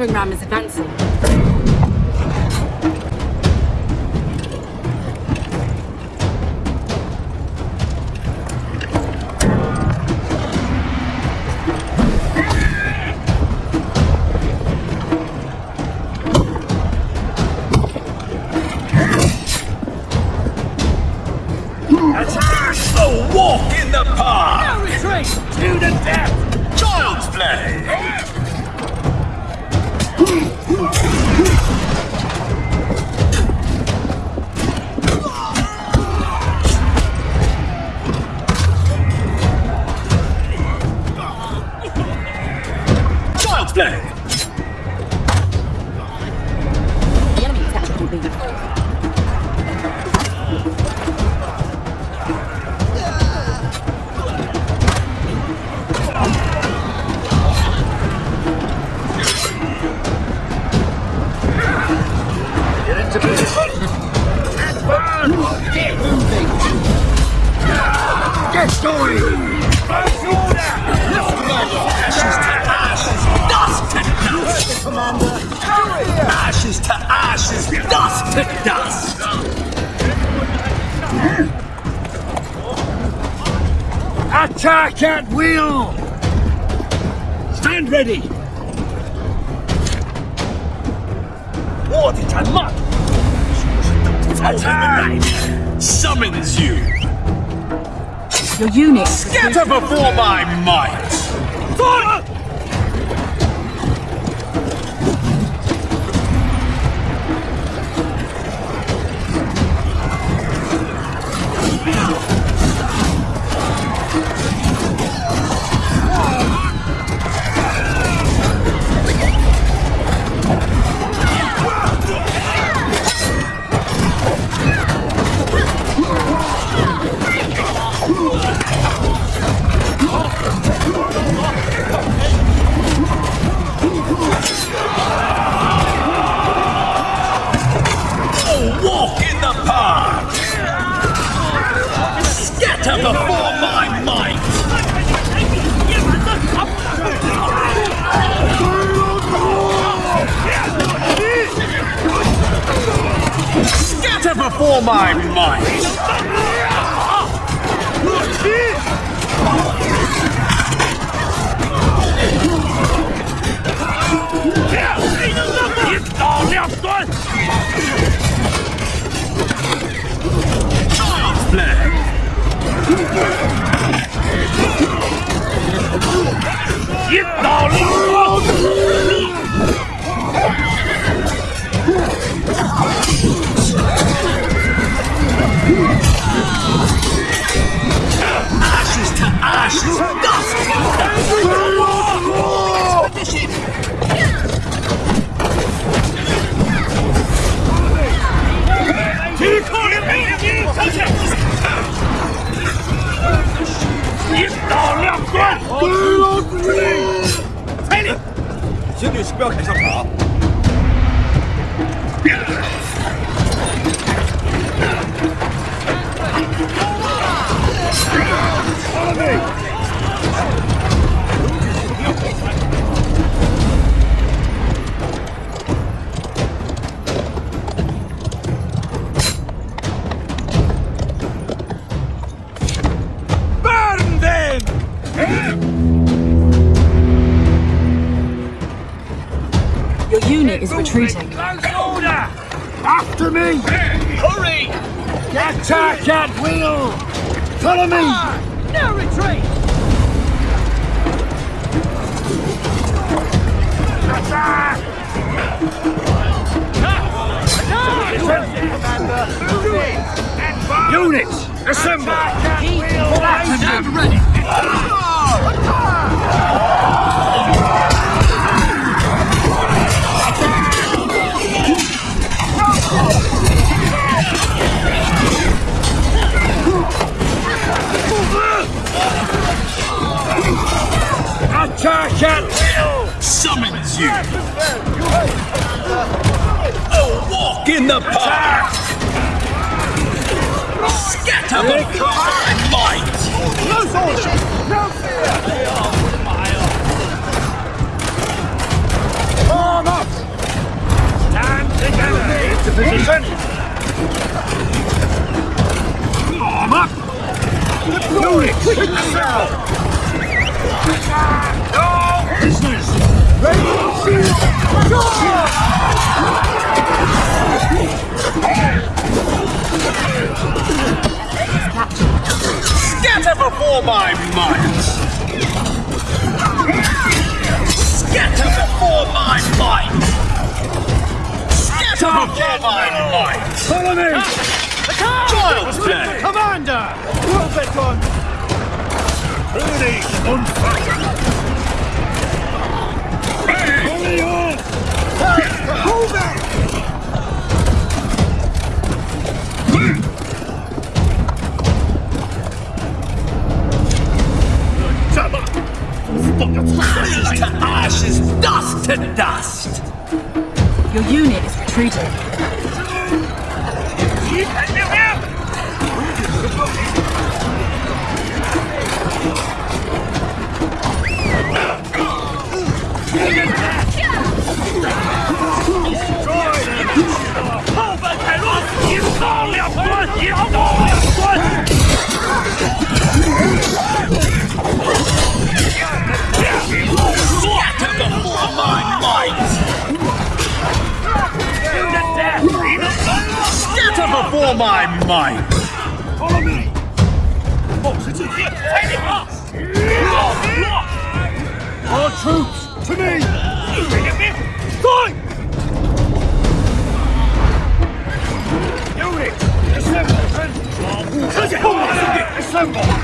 enemy battering ram is to dust! Attack at will! Stand ready! What a muck! Attack! Summons you! Your unit. Scatter before my might! Fight! Scatter before my might! Scatter before my might! Get Ashes 不要开枪啊。Unit is retreating. Close order! After me! Hurry! Attack at will! Follow me! No retreat! Attack! Units, assemble! Stand ready! you. A walk in the park! Scatter the fire light! No soldiers. No fear! Arm up! Stand together! Into position! Arm up! Deploy! Quick now. No business! Ready? Scatter before my might! Scatter before my might! Scatter before my might! Follow me! Child's play! Commander! Rubicon! Ready, on fire! Ready, on! Hold Before my might! Follow me! Our troops, to me! Fight! Unit, assemble!！assemble！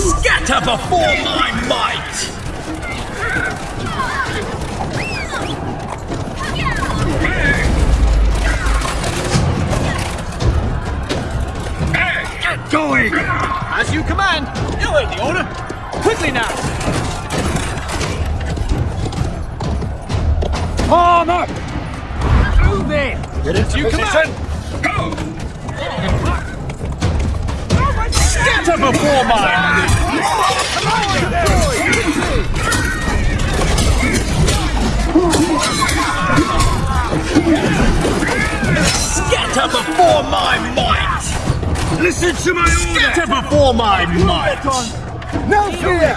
Scatter before my might! Get going! As you command! You heard the order! Quickly now! Arm up! Move in! Get into You position! Go! Scatter before my before my might! Listen to my order! Scatter before my might! No fear!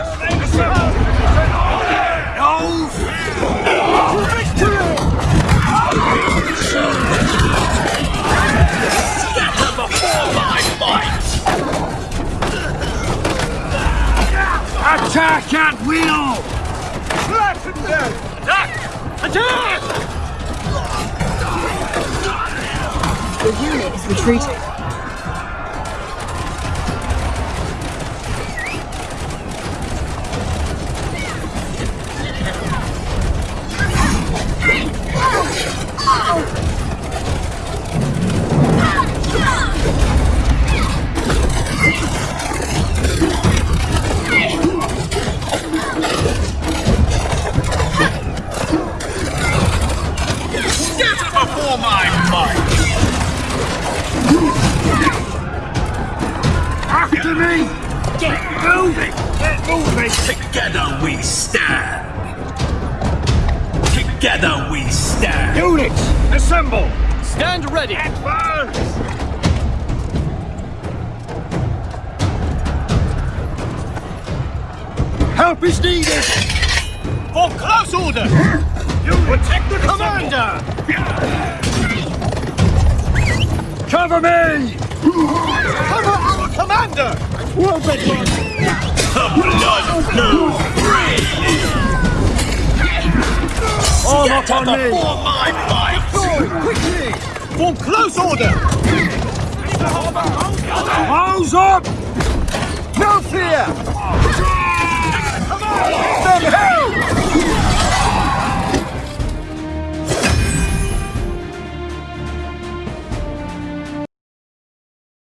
No Scatter before my might! Attack at will! Flatten them! Attack! Attack! Retreating. Ready! Advance! Help is needed! For close order! You protect the Commander! Cover me! Cover our Commander! Well, Bedlam! The blood flows freely. Arm up on me! Before my fight. Quickly! Form close order! Arms up! No fear! Them hell!